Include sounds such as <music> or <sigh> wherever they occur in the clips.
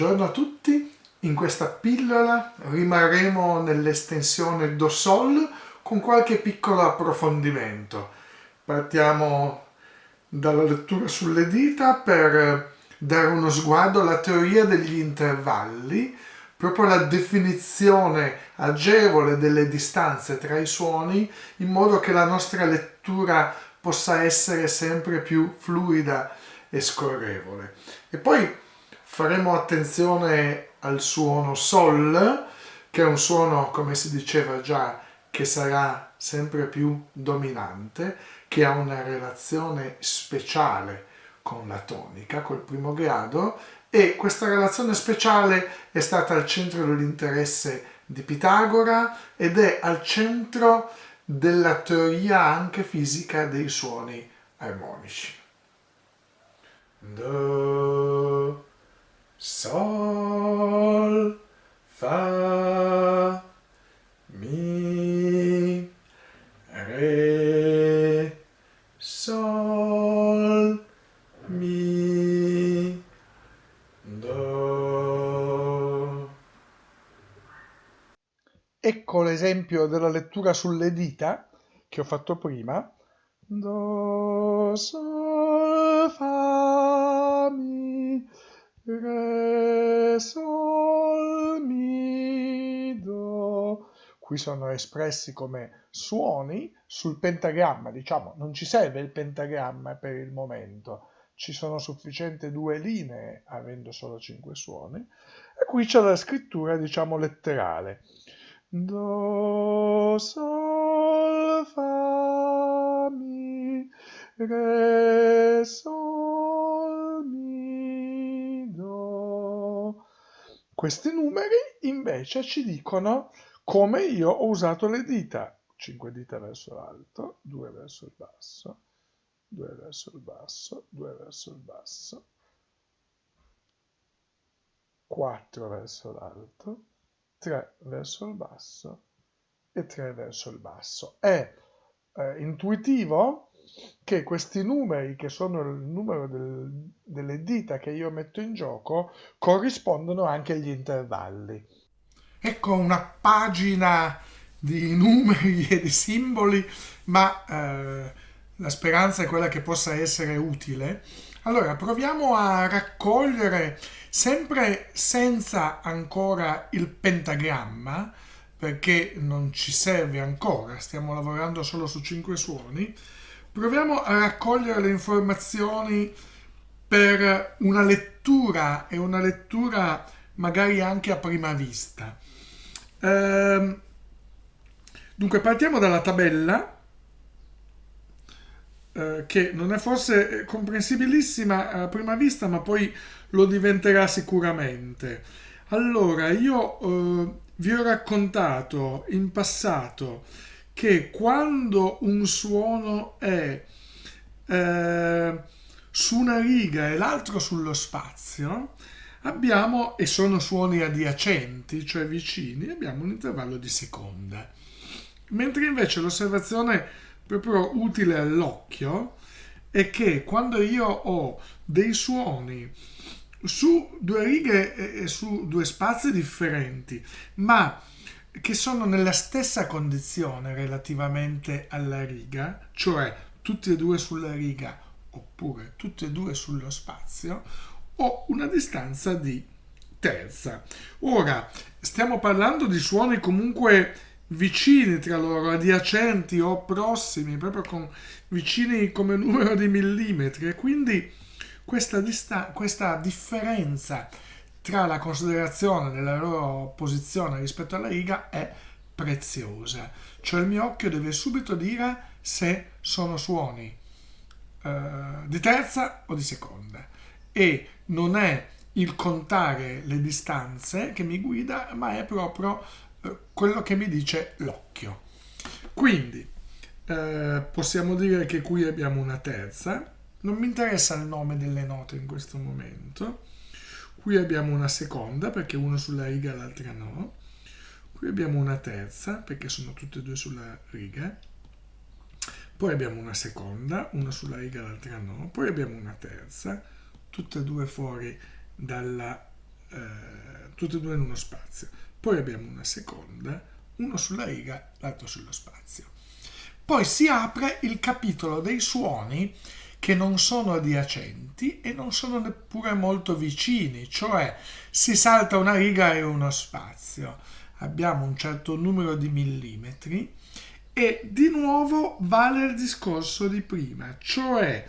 Buongiorno a tutti, in questa pillola rimarremo nell'estensione Do Sol con qualche piccolo approfondimento. Partiamo dalla lettura sulle dita per dare uno sguardo alla teoria degli intervalli, proprio la definizione agevole delle distanze tra i suoni in modo che la nostra lettura possa essere sempre più fluida e scorrevole. E poi faremo attenzione al suono Sol, che è un suono, come si diceva già, che sarà sempre più dominante, che ha una relazione speciale con la tonica, col primo grado, e questa relazione speciale è stata al centro dell'interesse di Pitagora ed è al centro della teoria anche fisica dei suoni armonici. Do Sol, Fa, Mi, Re, Sol, Mi, Do. Ecco l'esempio della lettura sulle dita che ho fatto prima. Do, Sol, Qui sono espressi come suoni sul pentagramma, diciamo, non ci serve il pentagramma per il momento, ci sono sufficienti due linee avendo solo cinque suoni, e qui c'è la scrittura, diciamo, letterale. Do, Sol, Fa, Mi, Re, Sol, Mi, Do. Questi numeri invece ci dicono come io ho usato le dita. 5 dita verso l'alto, 2 verso il basso, 2 verso il basso, 2 verso il basso, 4 verso l'alto, 3 verso il basso e 3 verso il basso. È eh, intuitivo che questi numeri, che sono il numero del, delle dita che io metto in gioco, corrispondono anche agli intervalli. Ecco una pagina di <laughs> numeri e di simboli, ma eh, la speranza è quella che possa essere utile. Allora, proviamo a raccogliere, sempre senza ancora il pentagramma, perché non ci serve ancora, stiamo lavorando solo su cinque suoni, proviamo a raccogliere le informazioni per una lettura e una lettura magari anche a prima vista. Ehm, dunque partiamo dalla tabella eh, che non è forse comprensibilissima a prima vista ma poi lo diventerà sicuramente. Allora io eh, vi ho raccontato in passato che quando un suono è eh, su una riga e l'altro sullo spazio, abbiamo, e sono suoni adiacenti, cioè vicini, abbiamo un intervallo di seconda. Mentre invece l'osservazione proprio utile all'occhio è che quando io ho dei suoni su due righe e su due spazi differenti, ma che sono nella stessa condizione relativamente alla riga, cioè tutti e due sulla riga oppure tutti e due sullo spazio, ho una distanza di terza. Ora, stiamo parlando di suoni comunque vicini tra loro, adiacenti o prossimi, proprio con vicini come numero di millimetri e quindi questa, questa differenza tra la considerazione della loro posizione rispetto alla riga è preziosa. Cioè il mio occhio deve subito dire se sono suoni eh, di terza o di seconda e non è il contare le distanze che mi guida, ma è proprio eh, quello che mi dice l'occhio. Quindi eh, possiamo dire che qui abbiamo una terza, non mi interessa il nome delle note in questo momento, qui abbiamo una seconda perché una sulla riga e l'altra no, qui abbiamo una terza perché sono tutte e due sulla riga, poi abbiamo una seconda, una sulla riga e l'altra no, poi abbiamo una terza, tutte e due fuori dalla eh, tutte e due in uno spazio. Poi abbiamo una seconda, uno sulla riga, l'altro sullo spazio. Poi si apre il capitolo dei suoni che non sono adiacenti e non sono neppure molto vicini, cioè si salta una riga e uno spazio. Abbiamo un certo numero di millimetri e di nuovo vale il discorso di prima, cioè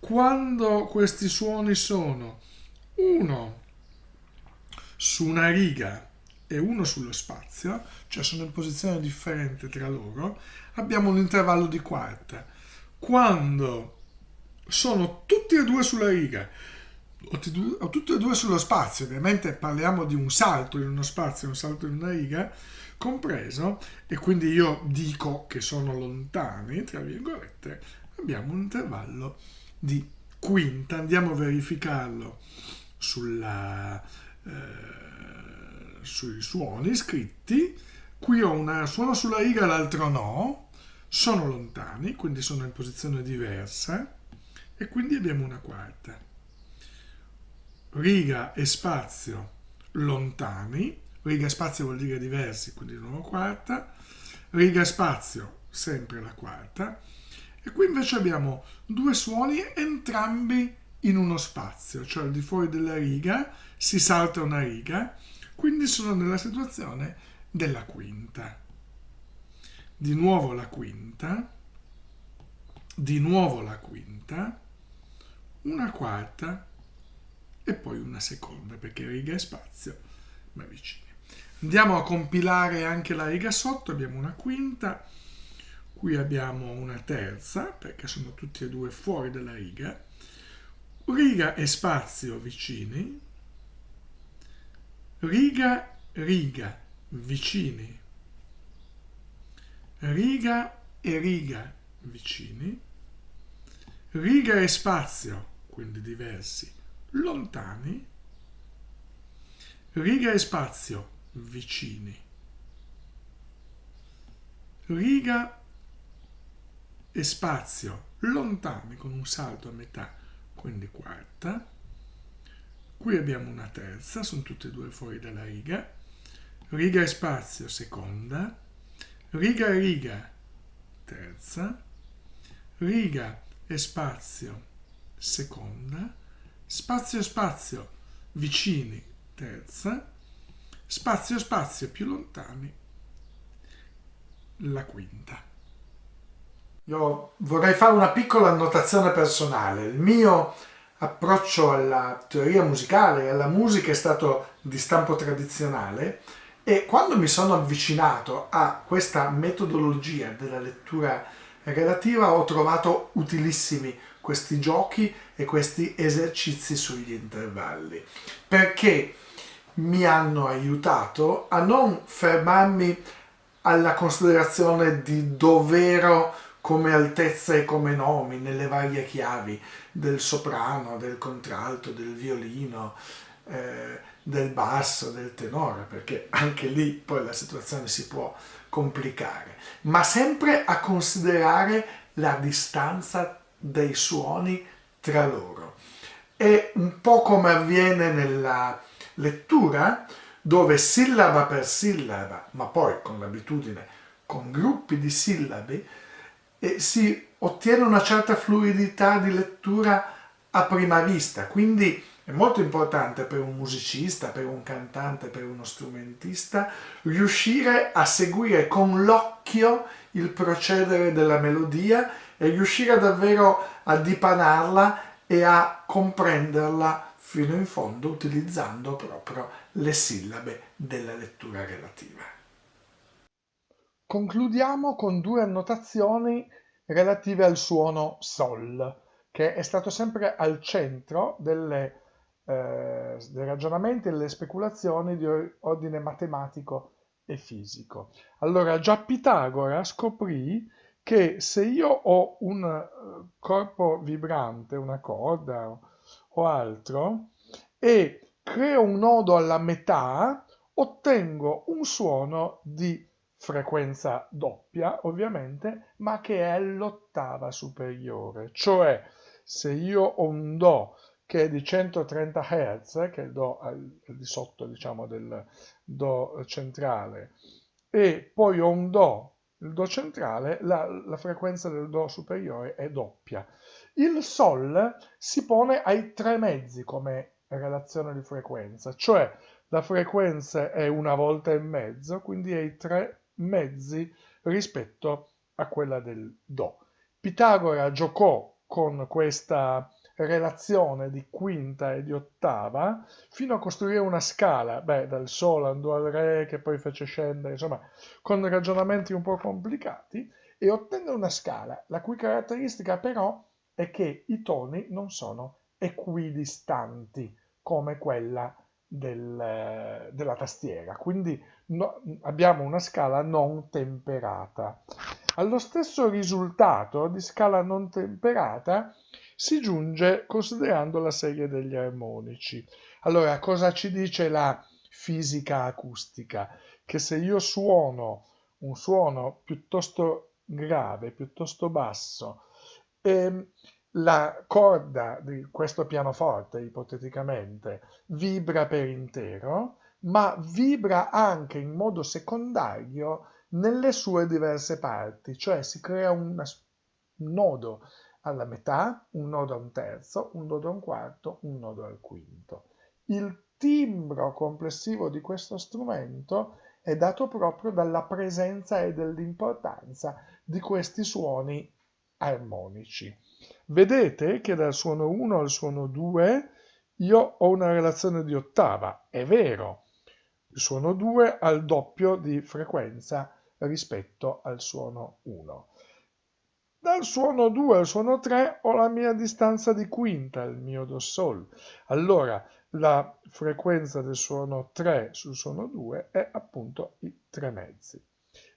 quando questi suoni sono uno su una riga e uno sullo spazio, cioè sono in posizione differente tra loro, abbiamo un intervallo di quarta. Quando sono tutti e due sulla riga o tutti e due sullo spazio, ovviamente parliamo di un salto in uno spazio e un salto in una riga, compreso, e quindi io dico che sono lontani, tra virgolette, abbiamo un intervallo di quinta. Andiamo a verificarlo sulla, eh, sui suoni scritti. Qui ho un suono sulla riga, l'altro no. Sono lontani, quindi sono in posizione diversa. E quindi abbiamo una quarta. Riga e spazio lontani. Riga e spazio vuol dire diversi, quindi di nuovo quarta. Riga e spazio, sempre la quarta e qui invece abbiamo due suoni entrambi in uno spazio, cioè al di fuori della riga si salta una riga, quindi sono nella situazione della quinta. Di nuovo la quinta, di nuovo la quinta, una quarta e poi una seconda, perché riga e spazio ma vicini. Andiamo a compilare anche la riga sotto, abbiamo una quinta, qui abbiamo una terza perché sono tutti e due fuori dalla riga. Riga e spazio vicini. Riga riga vicini. Riga e riga vicini. Riga e spazio quindi diversi lontani. Riga e spazio vicini. Riga e spazio lontani con un salto a metà, quindi quarta. Qui abbiamo una terza, sono tutte e due fuori dalla riga. Riga e spazio seconda, riga e riga terza, riga e spazio seconda, spazio e spazio vicini terza, spazio e spazio più lontani la quinta. Io vorrei fare una piccola annotazione personale. Il mio approccio alla teoria musicale e alla musica è stato di stampo tradizionale e quando mi sono avvicinato a questa metodologia della lettura relativa ho trovato utilissimi questi giochi e questi esercizi sugli intervalli perché mi hanno aiutato a non fermarmi alla considerazione di dovero come altezza e come nomi nelle varie chiavi del soprano, del contralto, del violino, eh, del basso, del tenore, perché anche lì poi la situazione si può complicare, ma sempre a considerare la distanza dei suoni tra loro. È un po' come avviene nella lettura, dove sillaba per sillaba, ma poi con l'abitudine, con gruppi di sillabi, e si ottiene una certa fluidità di lettura a prima vista, quindi è molto importante per un musicista, per un cantante, per uno strumentista riuscire a seguire con l'occhio il procedere della melodia e riuscire davvero a dipanarla e a comprenderla fino in fondo utilizzando proprio le sillabe della lettura relativa. Concludiamo con due annotazioni relative al suono Sol, che è stato sempre al centro delle, eh, dei ragionamenti e delle speculazioni di ordine matematico e fisico. Allora, già Pitagora scoprì che se io ho un eh, corpo vibrante, una corda o altro, e creo un nodo alla metà, ottengo un suono di frequenza doppia ovviamente, ma che è l'ottava superiore. Cioè, se io ho un Do che è di 130 Hz, che è il Do al, al di sotto diciamo, del Do centrale, e poi ho un Do, il Do centrale, la, la frequenza del Do superiore è doppia. Il Sol si pone ai tre mezzi come relazione di frequenza, cioè la frequenza è una volta e mezzo, quindi ai tre mezzi rispetto a quella del Do. Pitagora giocò con questa relazione di quinta e di ottava fino a costruire una scala, beh, dal Sol andò al Re che poi fece scendere, insomma, con ragionamenti un po' complicati e ottenne una scala, la cui caratteristica però è che i toni non sono equidistanti come quella del, della tastiera, quindi no, abbiamo una scala non temperata. Allo stesso risultato di scala non temperata si giunge considerando la serie degli armonici. Allora, cosa ci dice la fisica acustica? Che se io suono un suono piuttosto grave, piuttosto basso, e la corda di questo pianoforte, ipoteticamente, vibra per intero, ma vibra anche in modo secondario nelle sue diverse parti, cioè si crea un nodo alla metà, un nodo a un terzo, un nodo a un quarto, un nodo al quinto. Il timbro complessivo di questo strumento è dato proprio dalla presenza e dall'importanza di questi suoni armonici. Vedete che dal suono 1 al suono 2 io ho una relazione di ottava, è vero, il suono 2 ha il doppio di frequenza rispetto al suono 1. Dal suono 2 al suono 3 ho la mia distanza di quinta, il mio do sol. Allora la frequenza del suono 3 sul suono 2 è appunto i tre mezzi.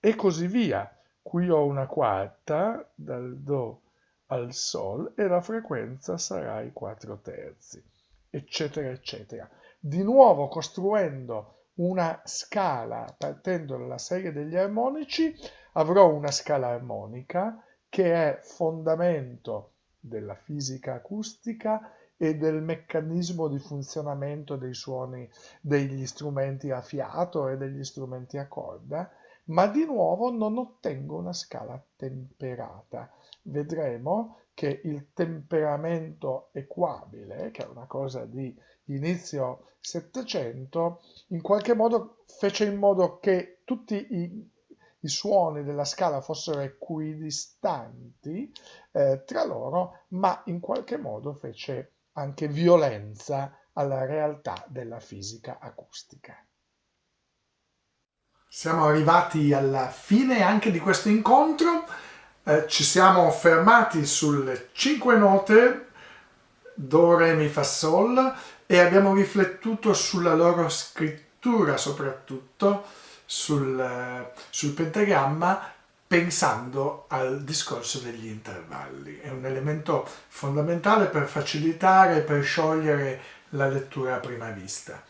E così via. Qui ho una quarta dal do al sol e la frequenza sarà i 4 terzi, eccetera, eccetera. Di nuovo costruendo una scala partendo dalla serie degli armonici, avrò una scala armonica che è fondamento della fisica acustica e del meccanismo di funzionamento dei suoni degli strumenti a fiato e degli strumenti a corda, ma di nuovo non ottengo una scala temperata. Vedremo che il temperamento equabile, che è una cosa di inizio Settecento, in qualche modo fece in modo che tutti i, i suoni della scala fossero equidistanti eh, tra loro, ma in qualche modo fece anche violenza alla realtà della fisica acustica. Siamo arrivati alla fine anche di questo incontro, eh, ci siamo fermati sulle cinque note Do, Re, Mi, Fa, Sol e abbiamo riflettuto sulla loro scrittura soprattutto, sul, sul pentagramma, pensando al discorso degli intervalli. È un elemento fondamentale per facilitare, per sciogliere la lettura a prima vista.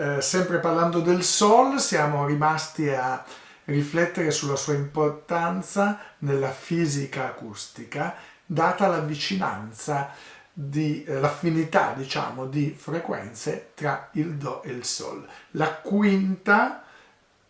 Eh, sempre parlando del Sol, siamo rimasti a riflettere sulla sua importanza nella fisica acustica, data la vicinanza di eh, l'affinità diciamo di frequenze tra il Do e il Sol. La quinta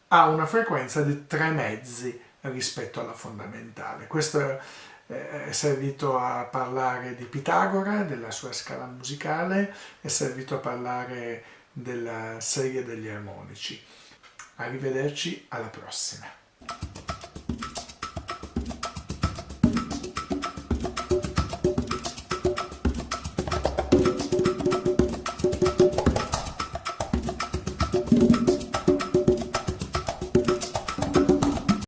ha una frequenza di tre mezzi rispetto alla fondamentale. Questo eh, è servito a parlare di Pitagora, della sua scala musicale, è servito a parlare della serie degli armonici. Arrivederci alla prossima.